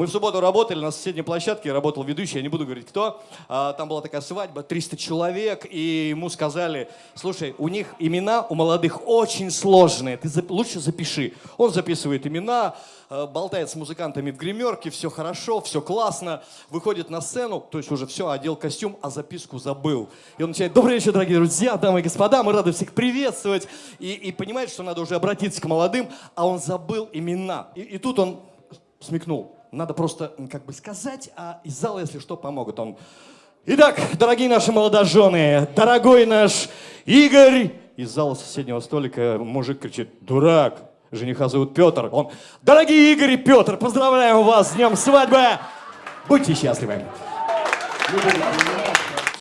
Мы в субботу работали на соседней площадке, работал ведущий, я не буду говорить кто. А, Там была такая свадьба, 300 человек, и ему сказали, слушай, у них имена у молодых очень сложные, ты лучше запиши. Он записывает имена, э, болтает с музыкантами в гримерке, все хорошо, все классно, выходит на сцену, то есть уже все, одел костюм, а записку забыл. И он начинает, добрый вечер, дорогие друзья, дамы и господа, мы рады всех приветствовать. И, и понимает, что надо уже обратиться к молодым, а он забыл имена. И, и тут он смекнул, надо просто как бы сказать, а из зала, если что, помогут. Он, итак, дорогие наши молодожены, дорогой наш Игорь, из зала соседнего столика мужик кричит, дурак, жениха зовут Петр. Он, дорогие Игорь и Петр, поздравляем вас с днем свадьбы, будьте счастливы.